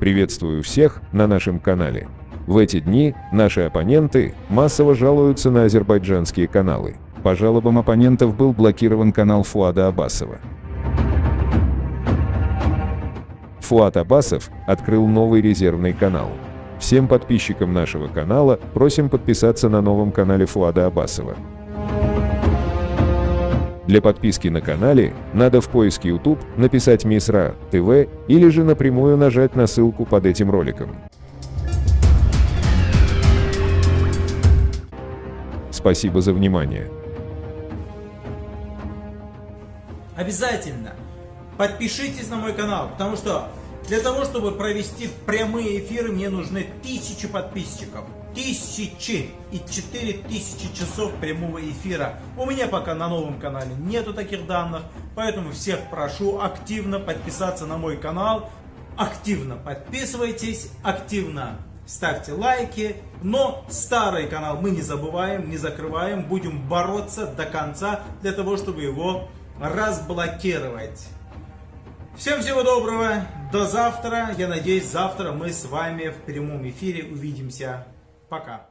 Приветствую всех на нашем канале. В эти дни наши оппоненты массово жалуются на азербайджанские каналы. По жалобам оппонентов был блокирован канал Фуада Абасова. Фуат Абасов открыл новый резервный канал. Всем подписчикам нашего канала просим подписаться на новом канале Фуада Абасова. Для подписки на канале надо в поиске YouTube написать Мисра ТВ или же напрямую нажать на ссылку под этим роликом. Спасибо за внимание. Обязательно подпишитесь на мой канал, потому что для того, чтобы провести прямые эфиры, мне нужны тысячи подписчиков. Тысячи и четыре тысячи часов прямого эфира. У меня пока на новом канале нету таких данных, поэтому всех прошу активно подписаться на мой канал. Активно подписывайтесь, активно ставьте лайки. Но старый канал мы не забываем, не закрываем. Будем бороться до конца для того, чтобы его разблокировать. Всем всего доброго, до завтра. Я надеюсь, завтра мы с вами в прямом эфире увидимся. Пока.